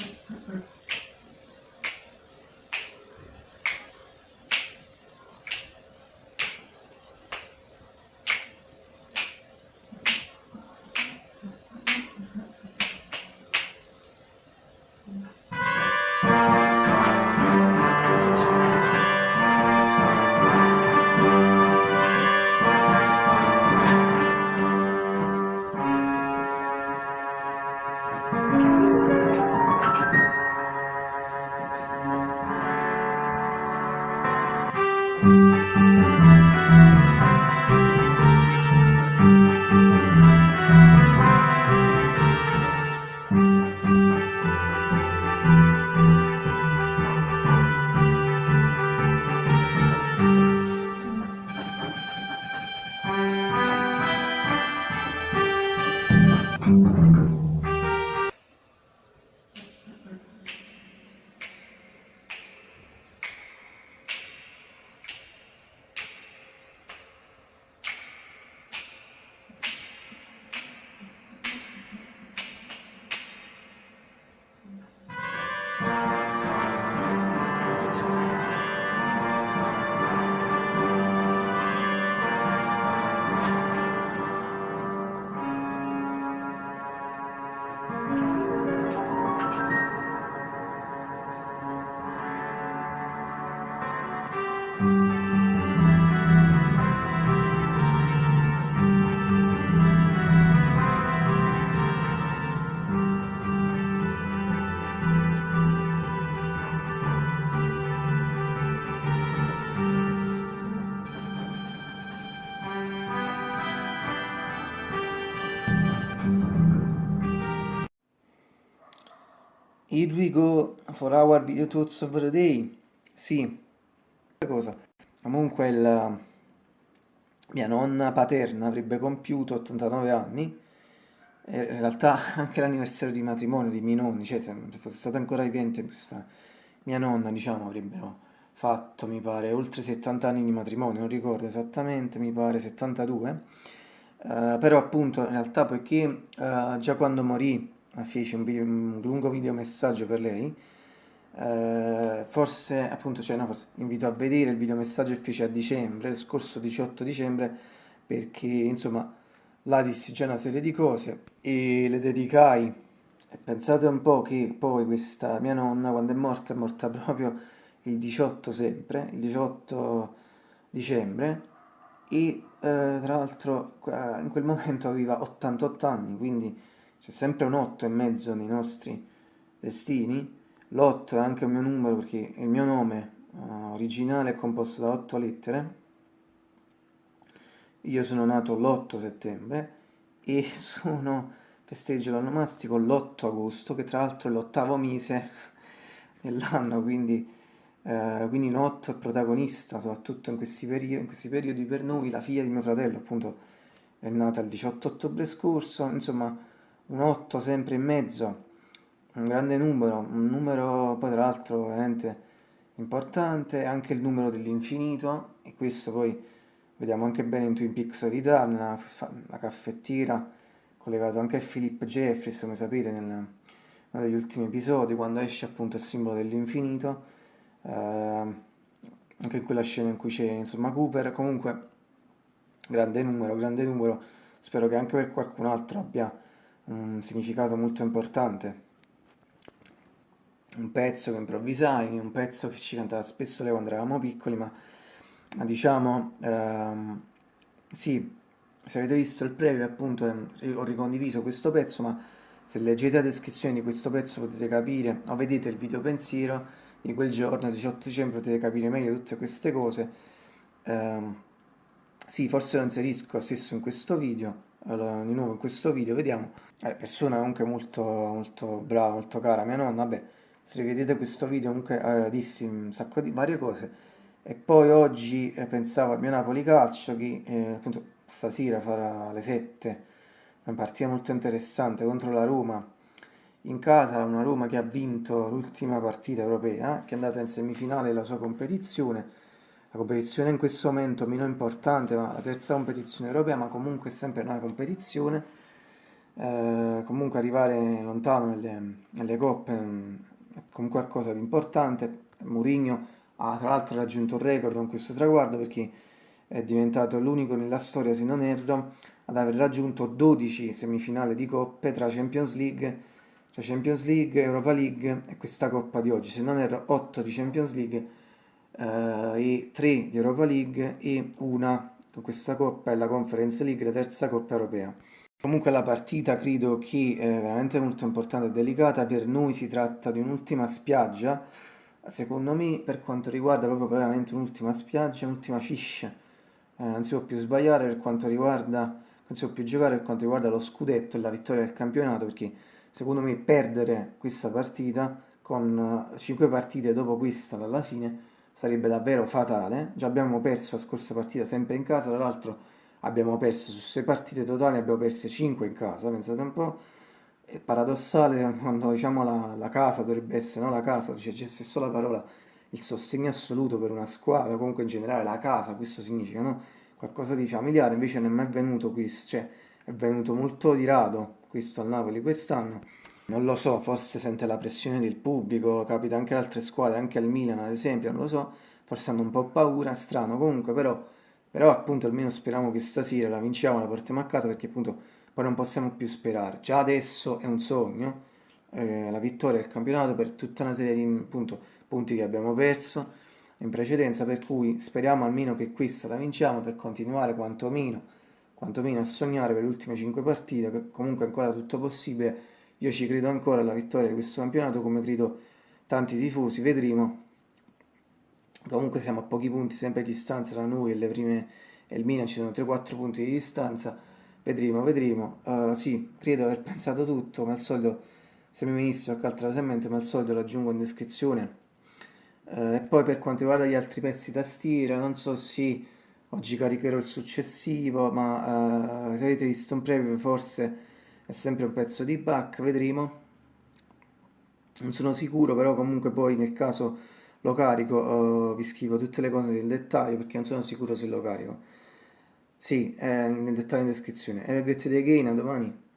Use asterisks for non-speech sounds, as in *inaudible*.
Mm-hmm. tudo. Here we go for our video thoughts of the day. Sì, cosa. Comunque il, mia nonna paterna avrebbe compiuto 89 anni e in realtà anche l'anniversario di matrimonio di miei nonni, cioè se fosse stata ancora vivente questa mia nonna, diciamo, avrebbero fatto, mi pare, oltre 70 anni di matrimonio, non ricordo esattamente, mi pare 72. Uh, però appunto in realtà poiché uh, già quando morì feci un, video, un lungo video messaggio per lei. Eh, forse appunto cioè no forse invito a vedere il video messaggio che feci a dicembre, lo scorso 18 dicembre perché insomma là dissi già una serie di cose e le dedicai. E pensate un po' che poi questa mia nonna quando è morta è morta proprio il 18 sempre, il 18 dicembre e eh, tra l'altro in quel momento aveva 88 anni quindi c'è sempre un 8 e mezzo nei nostri destini, l'8 è anche un mio numero perché il mio nome uh, originale è composto da 8 lettere, io sono nato l'8 settembre e *laughs* sono, festeggio l'onomastico l'8 agosto, che tra l'altro è l'ottavo mese *laughs* dell'anno, quindi, eh, quindi l'8 è protagonista, soprattutto in questi, periodi, in questi periodi per noi, la figlia di mio fratello appunto è nata il 18 ottobre scorso, insomma un 8 sempre in mezzo, un grande numero, un numero poi tra l'altro veramente importante, anche il numero dell'infinito, e questo poi vediamo anche bene in Twin Peaks Return, la, la caffettiera, collegato anche a Philip Jeffries, come sapete, nel, uno degli ultimi episodi, quando esce appunto il simbolo dell'infinito, eh, anche in quella scena in cui c'è insomma Cooper, comunque grande numero, grande numero, spero che anche per qualcun altro abbia un significato molto importante. Un pezzo che improvvisai, un pezzo che ci cantava spesso lei quando eravamo piccoli, ma, ma diciamo, ehm, sì, se avete visto il preview appunto eh, ho ricondiviso questo pezzo, ma se leggete la descrizione di questo pezzo potete capire, o vedete il video pensiero di quel giorno, 18 dicembre, potete capire meglio tutte queste cose. Eh, sì, forse lo inserisco stesso in questo video, allora, di nuovo in questo video vediamo. Eh, persona comunque molto, molto brava, molto cara. Mia nonna, vabbè se vedete questo video comunque eh, dissi un sacco di varie cose. E poi oggi eh, pensavo al mio Napoli Calcio che eh, appunto stasera farà alle 7 una partita molto interessante contro la Roma. In casa, una Roma che ha vinto l'ultima partita europea che è andata in semifinale della sua competizione la competizione in questo momento meno importante, ma la terza competizione europea, ma comunque sempre una competizione. eh, comunque arrivare lontano nelle, nelle coppe mm, è comunque qualcosa di importante. Mourinho ha tra l'altro raggiunto un record con questo traguardo perché è diventato l'unico nella storia, se non erro, ad aver raggiunto 12 semifinali di coppe tra Champions League, tra Champions League, Europa League e questa coppa di oggi. Se non erro 8 di Champions League eh, e 3 di Europa League e una con questa coppa è la Conference League, la terza coppa europea. Comunque la partita credo che è veramente molto importante e delicata, per noi si tratta di un'ultima spiaggia, secondo me per quanto riguarda proprio veramente un'ultima spiaggia, un'ultima fish, eh, non si può più sbagliare per quanto riguarda, non si può più giocare per quanto riguarda lo scudetto e la vittoria del campionato, perché secondo me perdere questa partita con 5 partite dopo questa dalla fine sarebbe davvero fatale, già abbiamo perso la scorsa partita sempre in casa, tra l'altro abbiamo perso su 6 partite totali, abbiamo perso 5 in casa, pensate un po', è paradossale quando diciamo la, la casa dovrebbe essere, no la casa, cioè c'è solo la parola, il sostegno assoluto per una squadra, comunque in generale la casa, questo significa, no? Qualcosa di familiare, invece non è mai venuto questo, cioè è venuto molto di rado questo al Napoli quest'anno. Non lo so, forse sente la pressione del pubblico, capita anche ad altre squadre, anche al Milan ad esempio, non lo so, forse hanno un po' paura, strano, comunque però però appunto almeno speriamo che stasera la vinciamo, la portiamo a casa perché appunto poi non possiamo più sperare. Già adesso è un sogno eh, la vittoria del campionato per tutta una serie di appunto, punti che abbiamo perso in precedenza, per cui speriamo almeno che questa la vinciamo per continuare quantomeno, quantomeno a sognare per le ultime 5 partite, comunque ancora tutto possibile. Io ci credo ancora alla vittoria di questo campionato, come credo tanti tifosi, vedremo. Comunque siamo a pochi punti sempre di distanza tra noi e prime e il Milan. Ci sono 3-4 punti di distanza. Vedremo, vedremo. Uh, sì, credo aver pensato tutto ma al solito se mi venisse qualche altra cosa in mente ma al solito lo aggiungo in descrizione. Uh, e poi per quanto riguarda gli altri pezzi tastiera non so se oggi caricherò il successivo ma uh, se avete visto un preview forse è sempre un pezzo di back vedremo non sono sicuro però comunque poi nel caso lo carico, uh, vi scrivo tutte le cose nel dettaglio perché non sono sicuro se lo carico. Sì, è nel dettaglio in descrizione. E vedrete dei gain a domani.